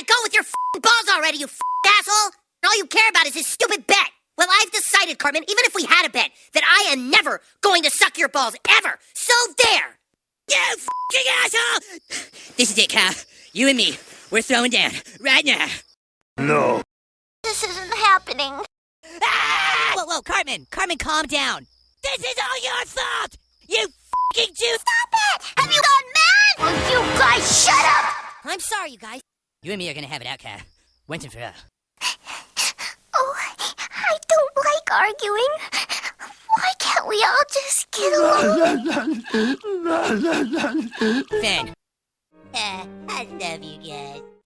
it go with your f***ing balls already, you f***ing asshole! All you care about is this stupid bet. Well, I've decided, Cartman, even if we had a bet, that I am never going to suck your balls, ever. So there! You f***ing asshole! This is it, Kyle. You and me, we're throwing down, right now. No. This isn't happening. Ah! Whoa, whoa, Cartman, Cartman, calm down. This is all your fault! You f***ing Jew! Stop it! Have you gone mad? Will you guys shut up? I'm sorry, you guys. You and me are gonna have it out, Kyle. Once and for all. Oh, I don't like arguing. Why can't we all just get along? Fan. Uh, I love you